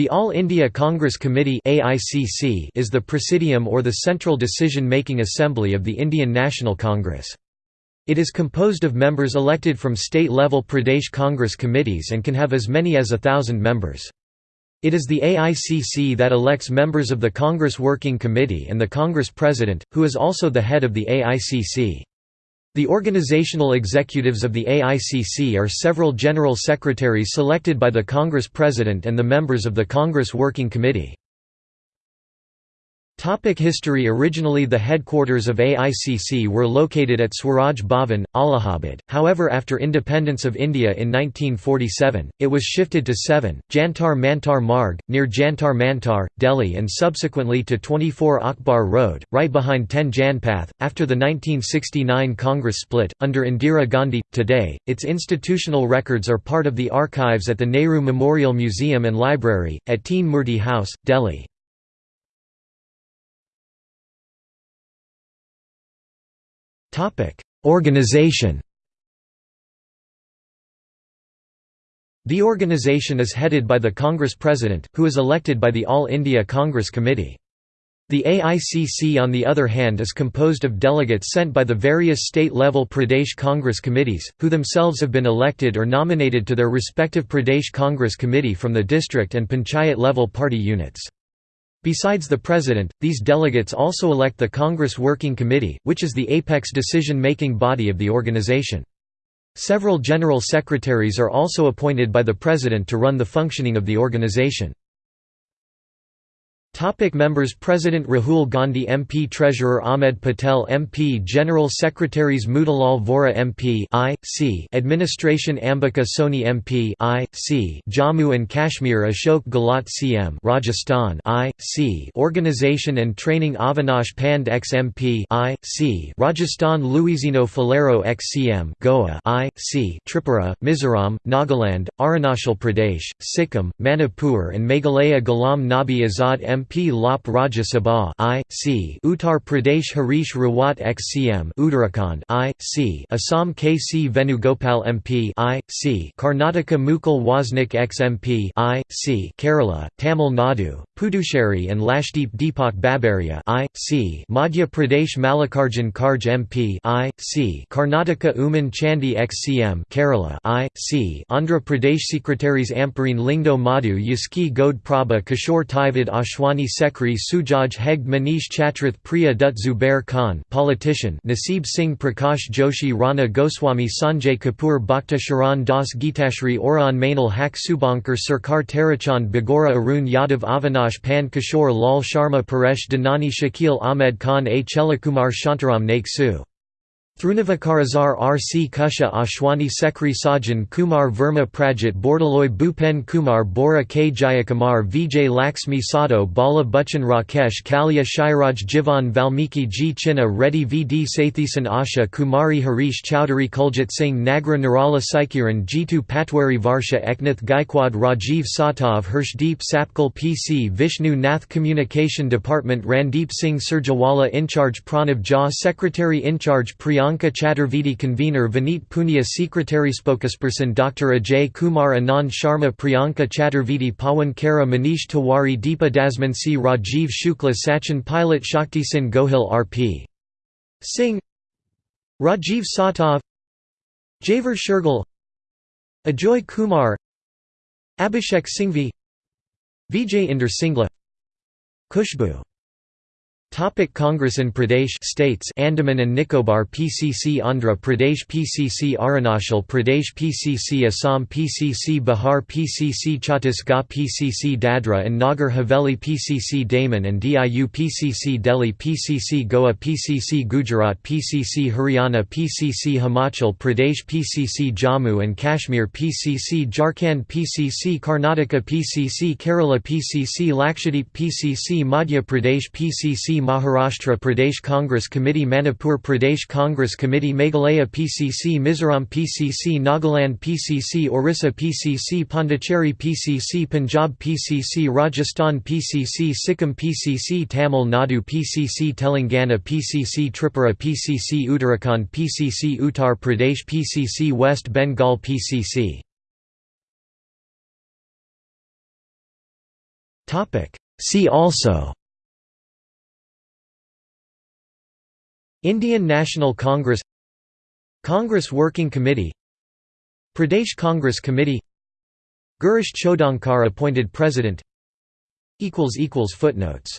The All India Congress Committee is the presidium or the central decision-making assembly of the Indian National Congress. It is composed of members elected from state-level Pradesh Congress committees and can have as many as a thousand members. It is the AICC that elects members of the Congress Working Committee and the Congress President, who is also the head of the AICC. The organizational executives of the AICC are several general secretaries selected by the Congress President and the members of the Congress Working Committee. Topic history Originally the headquarters of AICC were located at Swaraj Bhavan, Allahabad, however after independence of India in 1947, it was shifted to 7, Jantar Mantar Marg, near Jantar Mantar, Delhi and subsequently to 24 Akbar Road, right behind 10 Janpath. After the 1969 Congress split, under Indira Gandhi, today, its institutional records are part of the archives at the Nehru Memorial Museum and Library, at Teen Murti House, Delhi. Organization The organization is headed by the Congress President, who is elected by the All India Congress Committee. The AICC on the other hand is composed of delegates sent by the various state-level Pradesh Congress committees, who themselves have been elected or nominated to their respective Pradesh Congress Committee from the district and panchayat-level party units. Besides the President, these delegates also elect the Congress Working Committee, which is the apex decision-making body of the organization. Several general secretaries are also appointed by the President to run the functioning of the organization. Topic members President Rahul Gandhi MP Treasurer Ahmed Patel MP General Secretaries Motilal Vora MP I, C Administration Ambika Soni MP I, C Jammu and Kashmir Ashok Gehlot CM Rajasthan I, C Organization and Training Avinash Pande ex MP I, C Rajasthan Luizinho Faleiro ex CM Goa I, C Tripura, Mizoram, Nagaland, Arunachal Pradesh, Sikkim, Manipur and Meghalaya Ghulam Nabi Azad MP MP Lop Rajya Sabha I, C. Uttar Pradesh Harish Rawat ex-CM Uttarakhand I, C. Assam K. C. Venugopal MP I, C. Karnataka Mukul Wasnik ex-MP I, C. Kerala, Tamil Nadu, Puducherry and Lakshadweep Deepak Babaria I, C. Madhya Pradesh Mallikarjun Kharge MP I, C. Karnataka Oommen Chandy ex-CM Kerala I, C. Andhra Pradesh Secretaries Ampareen Lyngdoh Madhu Yaski Gode Prabha Kishore Taivad Ashwani Rani Sekri Sujaj Hegde Manish Chatrath Priya Dutt Zubair Khan politician Nasib Singh Prakash Joshi Rana Goswami Sanjay Kapoor Bhakta Sharan Das Geetashree Oraon Mainal Haq Subankar Sarkar Tarachand Bagora Arun Yadav Avinash Pan Kishore Lal Sharma Paresh Dhanani Shakil Ahmed Khan A Chelakumar Shantaram Naik Su Thirunavukkarasar R. C. Kusha Ashwani Sekri Sajan Kumar Verma Pradyut Bordoloi Bhupen Kumar Bora K. Jayakumar Vijay Laxmi Sato Bala Rakesh Kalya Shairaj Jivan Valmiki G. Chinna Reddy V. D. Satheesan Asha Kumari Harish Chowdhury Kuljit Singh Nagra Nirala Saikiran Jitu Patwari Varsha Eknath Gaikwad Rajiv Satav Hirshdeep Sapkal PC Vishnu Nath Communication Department Randeep Singh Surjewala In Charge Pranav Jha Secretary In Charge Priyanka Chaturvedi Convener Vineet Punia Secretary Spokesperson Dr. Ajay Kumar Anand Sharma Priyanka Chaturvedi Pawan Khera Manish Tiwari Deepa Dasmunsi Rajiv Shukla Sachin Pilot Shakti Sin Gohil R.P. Singh Rajiv Satav Jaiveer Shergill Ajoy Kumar Abhishek Singhvi Vijay Inder Singla Kushbu Topic Congress in Pradesh states Andaman and Nicobar PCC Andhra Pradesh PCC Arunachal Pradesh PCC Assam PCC Bihar PCC Chhattisgarh PCC Dadra and Nagar Haveli PCC Daman and Diu PCC Delhi PCC Goa PCC Gujarat PCC Haryana PCC Himachal Pradesh PCC Jammu and Kashmir PCC Jharkhand PCC Karnataka PCC Kerala PCC Lakshadweep PCC Madhya Pradesh PCC Maharashtra Pradesh Congress Committee Manipur Pradesh Congress Committee Meghalaya PCC Mizoram PCC Nagaland PCC Orissa PCC Pondicherry PCC Punjab PCC Rajasthan PCC Sikkim PCC Tamil Nadu PCC Telangana PCC Tripura PCC Uttarakhand PCC Uttar Pradesh PCC West Bengal PCC See also Indian National Congress Congress Working Committee Pradesh Congress Committee Girish Chodankar appointed President. Footnotes